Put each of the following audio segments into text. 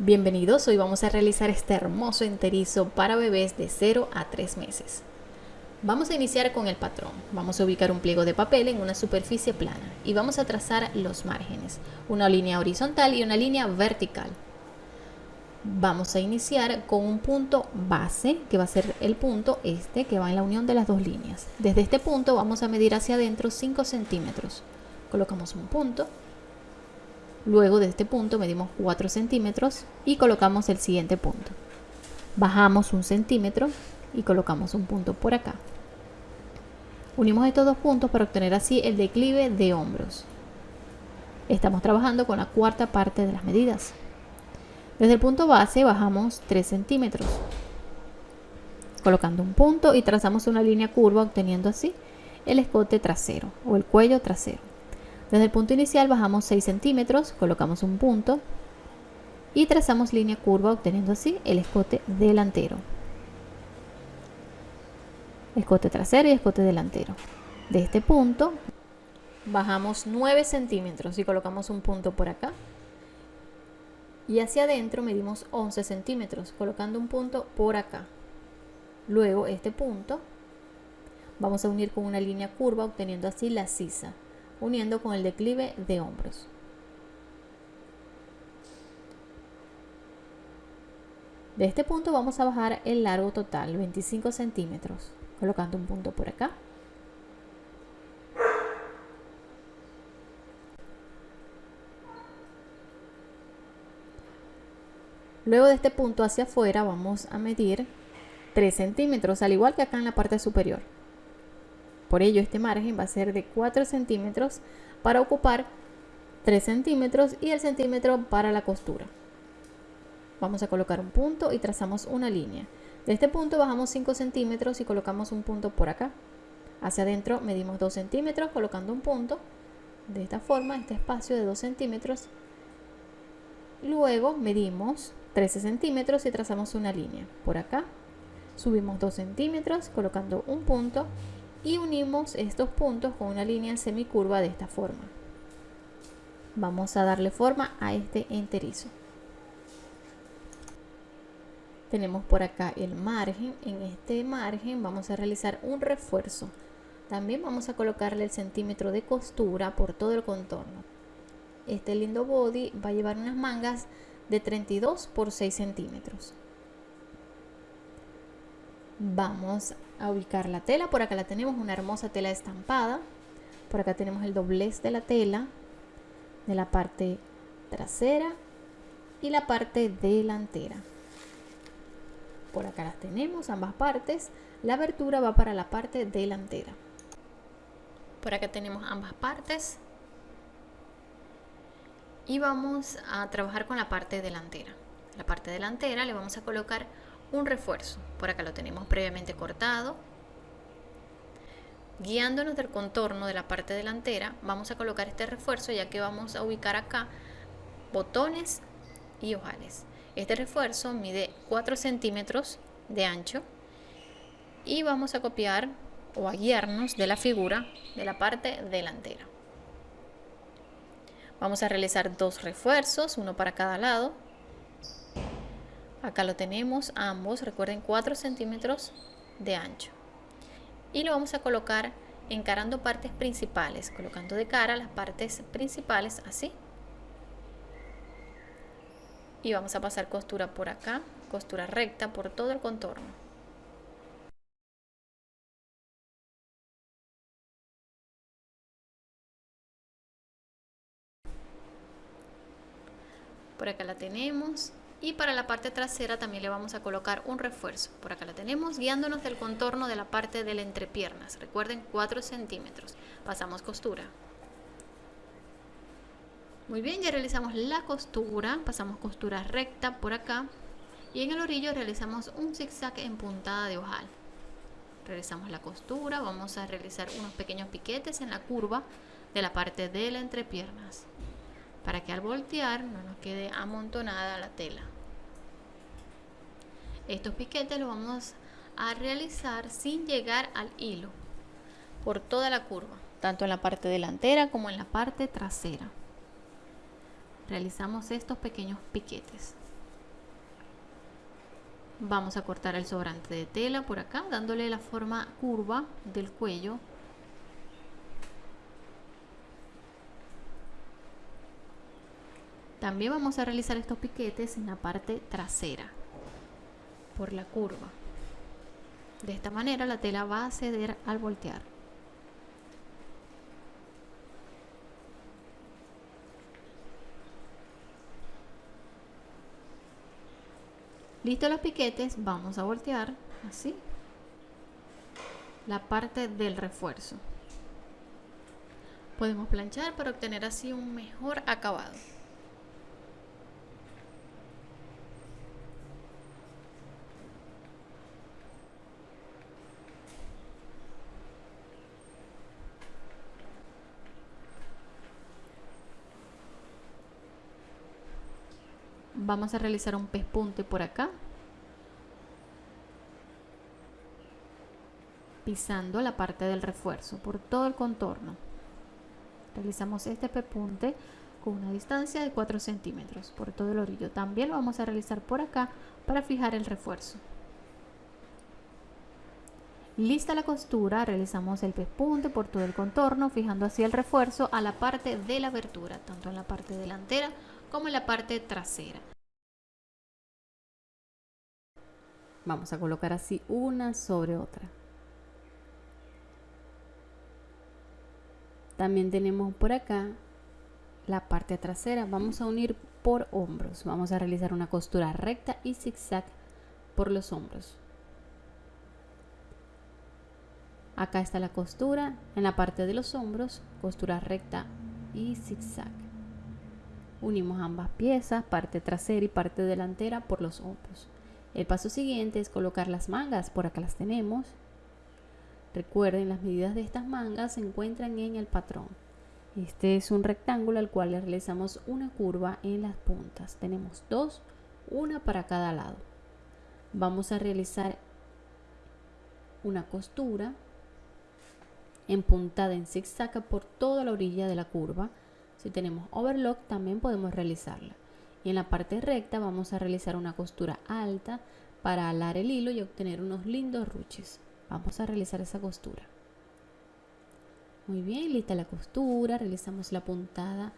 Bienvenidos, hoy vamos a realizar este hermoso enterizo para bebés de 0 a 3 meses. Vamos a iniciar con el patrón. Vamos a ubicar un pliego de papel en una superficie plana y vamos a trazar los márgenes, una línea horizontal y una línea vertical. Vamos a iniciar con un punto base, que va a ser el punto este, que va en la unión de las dos líneas. Desde este punto vamos a medir hacia adentro 5 centímetros. Colocamos un punto Luego de este punto medimos 4 centímetros y colocamos el siguiente punto. Bajamos un centímetro y colocamos un punto por acá. Unimos estos dos puntos para obtener así el declive de hombros. Estamos trabajando con la cuarta parte de las medidas. Desde el punto base bajamos 3 centímetros, colocando un punto y trazamos una línea curva obteniendo así el escote trasero o el cuello trasero. Desde el punto inicial bajamos 6 centímetros, colocamos un punto y trazamos línea curva obteniendo así el escote delantero. Escote trasero y escote delantero. De este punto bajamos 9 centímetros y colocamos un punto por acá. Y hacia adentro medimos 11 centímetros, colocando un punto por acá. Luego este punto vamos a unir con una línea curva obteniendo así la sisa uniendo con el declive de hombros. De este punto vamos a bajar el largo total, 25 centímetros, colocando un punto por acá. Luego de este punto hacia afuera vamos a medir 3 centímetros, al igual que acá en la parte superior. Por ello, este margen va a ser de 4 centímetros para ocupar 3 centímetros y el centímetro para la costura. Vamos a colocar un punto y trazamos una línea. De este punto bajamos 5 centímetros y colocamos un punto por acá. Hacia adentro medimos 2 centímetros colocando un punto. De esta forma, este espacio de 2 centímetros. Luego medimos 13 centímetros y trazamos una línea. Por acá subimos 2 centímetros colocando un punto y unimos estos puntos con una línea semicurva de esta forma. Vamos a darle forma a este enterizo. Tenemos por acá el margen. En este margen vamos a realizar un refuerzo. También vamos a colocarle el centímetro de costura por todo el contorno. Este lindo body va a llevar unas mangas de 32 por 6 centímetros vamos a ubicar la tela. Por acá la tenemos una hermosa tela estampada. Por acá tenemos el doblez de la tela de la parte trasera y la parte delantera. Por acá las tenemos ambas partes. La abertura va para la parte delantera. Por acá tenemos ambas partes. Y vamos a trabajar con la parte delantera. La parte delantera le vamos a colocar un refuerzo. Por acá lo tenemos previamente cortado. Guiándonos del contorno de la parte delantera, vamos a colocar este refuerzo ya que vamos a ubicar acá botones y ojales. Este refuerzo mide 4 centímetros de ancho y vamos a copiar o a guiarnos de la figura de la parte delantera. Vamos a realizar dos refuerzos, uno para cada lado acá lo tenemos ambos recuerden 4 centímetros de ancho. Y lo vamos a colocar encarando partes principales colocando de cara las partes principales así. Y vamos a pasar costura por acá costura recta por todo el contorno. Por acá la tenemos y para la parte trasera también le vamos a colocar un refuerzo. Por acá la tenemos guiándonos del contorno de la parte de la entrepiernas. Recuerden 4 centímetros. Pasamos costura. Muy bien ya realizamos la costura. Pasamos costura recta por acá. Y en el orillo realizamos un zigzag en puntada de ojal. Realizamos la costura. Vamos a realizar unos pequeños piquetes en la curva de la parte de la entrepiernas para que al voltear no nos quede amontonada la tela. Estos piquetes los vamos a realizar sin llegar al hilo por toda la curva, tanto en la parte delantera como en la parte trasera. Realizamos estos pequeños piquetes. Vamos a cortar el sobrante de tela por acá, dándole la forma curva del cuello. También vamos a realizar estos piquetes en la parte trasera, por la curva. De esta manera la tela va a ceder al voltear. Listo los piquetes, vamos a voltear así la parte del refuerzo. Podemos planchar para obtener así un mejor acabado. Vamos a realizar un pespunte por acá. Pisando la parte del refuerzo por todo el contorno. Realizamos este pespunte con una distancia de 4 centímetros por todo el orillo. También lo vamos a realizar por acá para fijar el refuerzo. Lista la costura, realizamos el pespunte por todo el contorno, fijando así el refuerzo a la parte de la abertura, tanto en la parte delantera como en la parte trasera. Vamos a colocar así una sobre otra. También tenemos por acá la parte trasera. Vamos a unir por hombros. Vamos a realizar una costura recta y zigzag por los hombros. Acá está la costura en la parte de los hombros, costura recta y zigzag. Unimos ambas piezas, parte trasera y parte delantera por los hombros. El paso siguiente es colocar las mangas, por acá las tenemos. Recuerden, las medidas de estas mangas se encuentran en el patrón. Este es un rectángulo al cual le realizamos una curva en las puntas. Tenemos dos, una para cada lado. Vamos a realizar una costura en puntada en zigzag por toda la orilla de la curva. Si tenemos overlock también podemos realizarla y en la parte recta vamos a realizar una costura alta para alar el hilo y obtener unos lindos ruches. Vamos a realizar esa costura. Muy bien lista la costura. Realizamos la puntada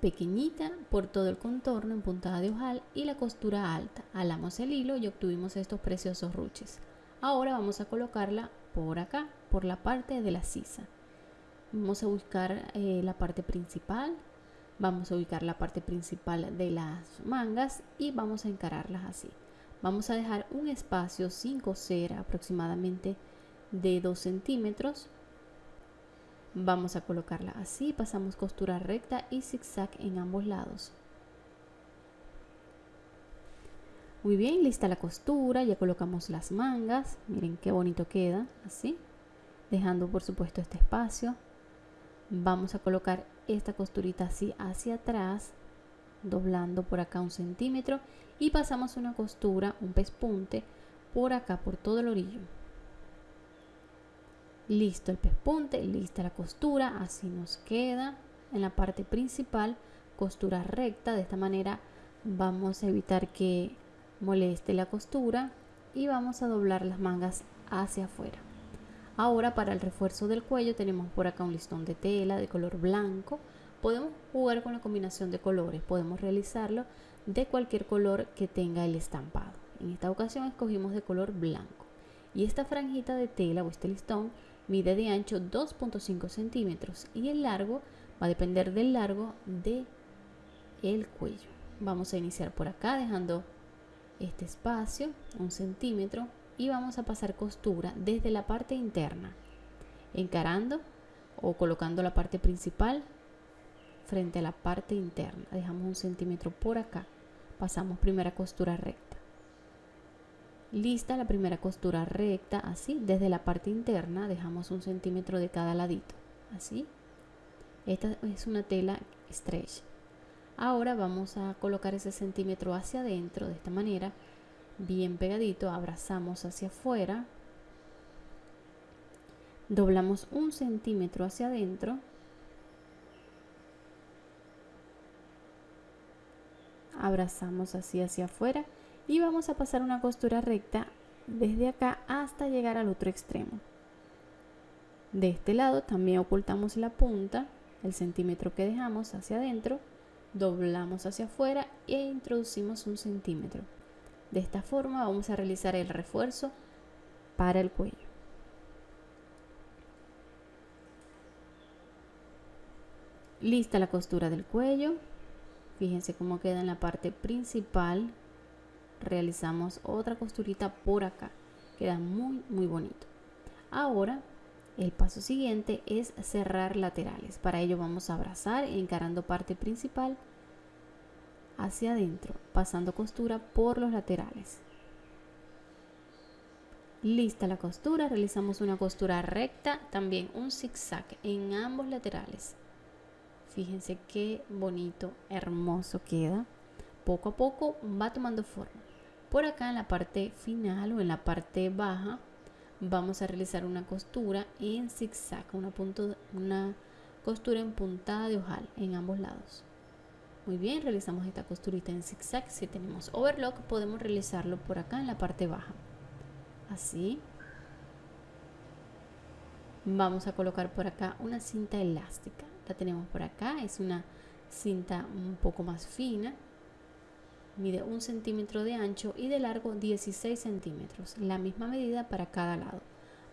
pequeñita por todo el contorno en puntada de ojal y la costura alta. Alamos el hilo y obtuvimos estos preciosos ruches. Ahora vamos a colocarla por acá por la parte de la sisa. Vamos a buscar eh, la parte principal vamos a ubicar la parte principal de las mangas y vamos a encararlas así. Vamos a dejar un espacio sin coser aproximadamente de 2 centímetros. Vamos a colocarla así pasamos costura recta y zigzag en ambos lados. Muy bien lista la costura ya colocamos las mangas. Miren qué bonito queda así. Dejando por supuesto este espacio. Vamos a colocar esta costurita así hacia atrás doblando por acá un centímetro y pasamos una costura un pespunte por acá por todo el orillo. Listo el pespunte lista la costura así nos queda. En la parte principal costura recta de esta manera vamos a evitar que moleste la costura y vamos a doblar las mangas hacia afuera Ahora para el refuerzo del cuello tenemos por acá un listón de tela de color blanco. Podemos jugar con la combinación de colores, podemos realizarlo de cualquier color que tenga el estampado. En esta ocasión escogimos de color blanco. Y esta franjita de tela o este listón mide de ancho 2.5 centímetros y el largo va a depender del largo de el cuello. Vamos a iniciar por acá dejando este espacio, un centímetro, y vamos a pasar costura desde la parte interna encarando o colocando la parte principal frente a la parte interna. Dejamos un centímetro por acá. Pasamos primera costura recta. Lista la primera costura recta así desde la parte interna dejamos un centímetro de cada ladito así. Esta es una tela stretch. Ahora vamos a colocar ese centímetro hacia adentro de esta manera bien pegadito, abrazamos hacia afuera, doblamos un centímetro hacia adentro, abrazamos así hacia afuera y vamos a pasar una costura recta desde acá hasta llegar al otro extremo. De este lado también ocultamos la punta, el centímetro que dejamos hacia adentro, doblamos hacia afuera e introducimos un centímetro. De esta forma vamos a realizar el refuerzo para el cuello. Lista la costura del cuello. Fíjense cómo queda en la parte principal. Realizamos otra costurita por acá. Queda muy muy bonito. Ahora el paso siguiente es cerrar laterales. Para ello vamos a abrazar encarando parte principal hacia adentro, pasando costura por los laterales. Lista la costura, realizamos una costura recta, también un zigzag en ambos laterales. Fíjense qué bonito, hermoso queda. Poco a poco va tomando forma. Por acá en la parte final o en la parte baja vamos a realizar una costura en zigzag, una, una costura en puntada de ojal en ambos lados. Muy bien, realizamos esta costurita en zigzag. Si tenemos overlock, podemos realizarlo por acá en la parte baja. Así. Vamos a colocar por acá una cinta elástica. La tenemos por acá. Es una cinta un poco más fina. Mide un centímetro de ancho y de largo 16 centímetros. La misma medida para cada lado.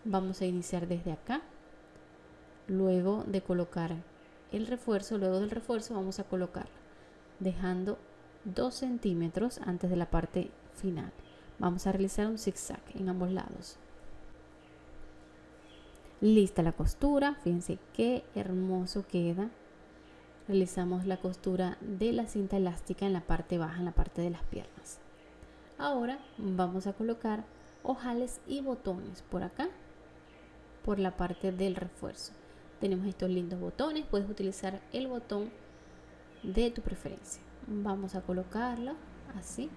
Vamos a iniciar desde acá. Luego de colocar el refuerzo, luego del refuerzo vamos a colocarla dejando 2 centímetros antes de la parte final. Vamos a realizar un zigzag en ambos lados. Lista la costura, fíjense qué hermoso queda. Realizamos la costura de la cinta elástica en la parte baja, en la parte de las piernas. Ahora vamos a colocar ojales y botones por acá, por la parte del refuerzo. Tenemos estos lindos botones, puedes utilizar el botón de tu preferencia. Vamos a colocarlo así,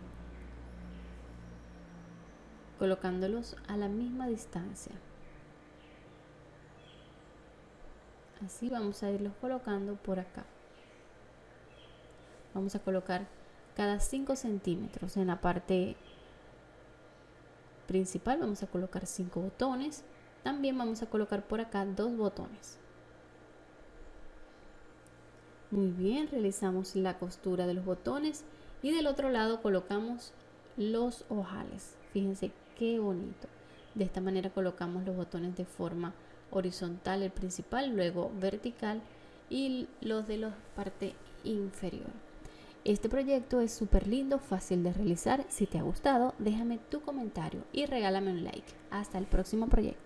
colocándolos a la misma distancia. Así vamos a irlos colocando por acá. Vamos a colocar cada 5 centímetros en la parte principal. Vamos a colocar 5 botones. También vamos a colocar por acá dos botones. Muy bien, realizamos la costura de los botones y del otro lado colocamos los ojales. Fíjense qué bonito. De esta manera colocamos los botones de forma horizontal el principal, luego vertical y los de la parte inferior. Este proyecto es súper lindo, fácil de realizar. Si te ha gustado, déjame tu comentario y regálame un like. Hasta el próximo proyecto.